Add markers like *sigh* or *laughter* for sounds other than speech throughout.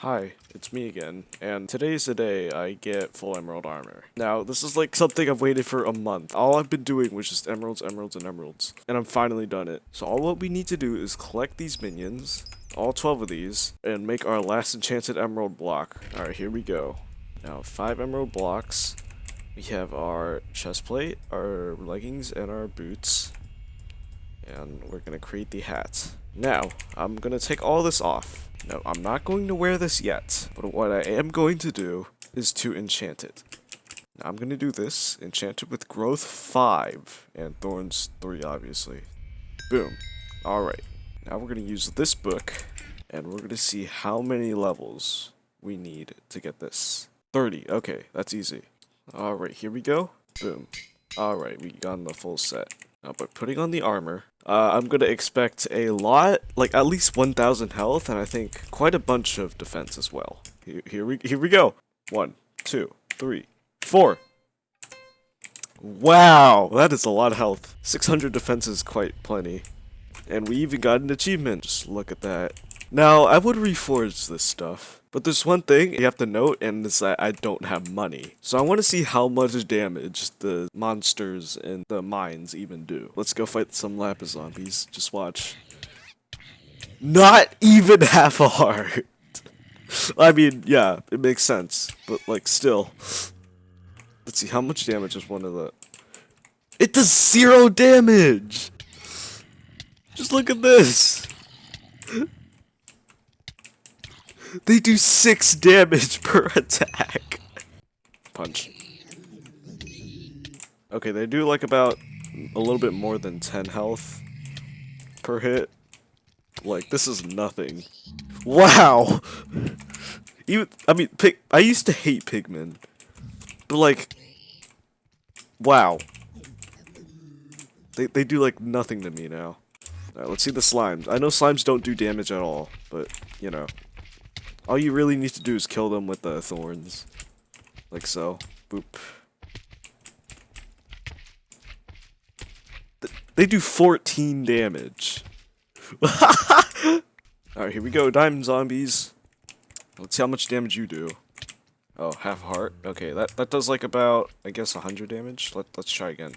Hi, it's me again, and today's the day I get full emerald armor. Now, this is like something I've waited for a month. All I've been doing was just emeralds, emeralds, and emeralds, and I'm finally done it. So all what we need to do is collect these minions, all 12 of these, and make our last enchanted emerald block. Alright, here we go. Now, 5 emerald blocks. We have our chest plate, our leggings, and our boots. And we're gonna create the hat. Now, I'm gonna take all this off. No, I'm not going to wear this yet, but what I am going to do is to enchant it. Now I'm gonna do this, enchant it with growth 5, and thorns 3 obviously. Boom. Alright, now we're gonna use this book, and we're gonna see how many levels we need to get this. 30, okay, that's easy. Alright, here we go. Boom. Alright, we got the full set. Now, but putting on the armor, uh, I'm gonna expect a lot, like at least 1,000 health, and I think quite a bunch of defense as well. Here, here we here we go. One, two, three, four. Wow, that is a lot of health. 600 defense is quite plenty. And we even got an achievement. Just look at that. Now, I would reforge this stuff. But there's one thing you have to note, and it's that I don't have money. So I want to see how much damage the monsters and the mines even do. Let's go fight some Lapis zombies. Just watch. Not even *laughs* half a heart. I mean, yeah, it makes sense. But, like, still. Let's see, how much damage is one of the... It does zero damage! Just look at this! They do 6 damage *laughs* per attack. Punch. Okay, they do like about a little bit more than 10 health per hit. Like, this is nothing. Wow! Even, I mean, pig, I used to hate pigmen. But like, wow. They, they do like nothing to me now. Alright, let's see the slimes. I know slimes don't do damage at all, but, you know. All you really need to do is kill them with the thorns. Like so. Boop. They do 14 damage. *laughs* Alright, here we go, diamond zombies. Let's see how much damage you do. Oh, half heart. Okay, that, that does like about, I guess, 100 damage. Let, let's try again.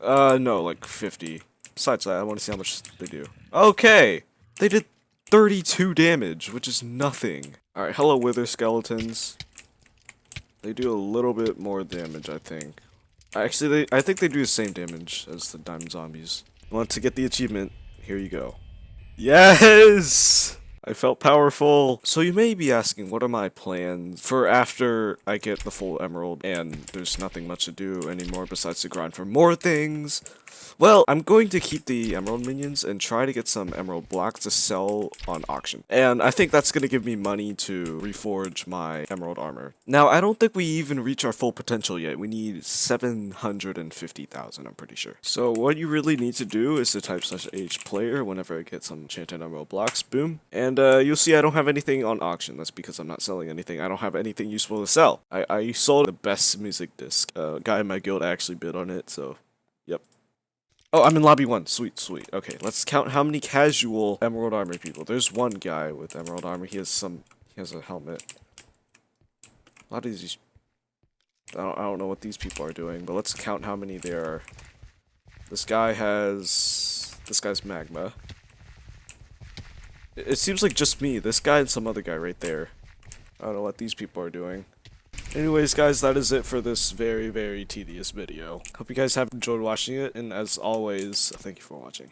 Uh, no, like 50. Besides that, I want to see how much they do. Okay! They did 32 damage, which is nothing. Alright, hello wither skeletons. They do a little bit more damage, I think. Actually, they, I think they do the same damage as the diamond zombies. Want to get the achievement? Here you go. Yes! I felt powerful. So you may be asking, what are my plans for after I get the full emerald and there's nothing much to do anymore besides to grind for more things? Well, I'm going to keep the emerald minions and try to get some emerald blocks to sell on auction. And I think that's going to give me money to reforge my emerald armor. Now, I don't think we even reach our full potential yet. We need 750,000, I'm pretty sure. So what you really need to do is to type slash h player whenever I get some enchanted emerald blocks. Boom. And uh, you'll see I don't have anything on auction. That's because I'm not selling anything. I don't have anything useful to sell. I, I sold the best music disc. A uh, guy in my guild actually bid on it, so yep. Oh, I'm in lobby one. Sweet, sweet. Okay, let's count how many casual emerald armor people. There's one guy with emerald armor. He has some. He has a helmet. A lot of these. I don't, I don't know what these people are doing, but let's count how many there are. This guy has. This guy's magma. It, seems like just me. This guy and some other guy right there. I don't know what these people are doing. Anyways, guys, that is it for this very, very tedious video. Hope you guys have enjoyed watching it, and as always, thank you for watching.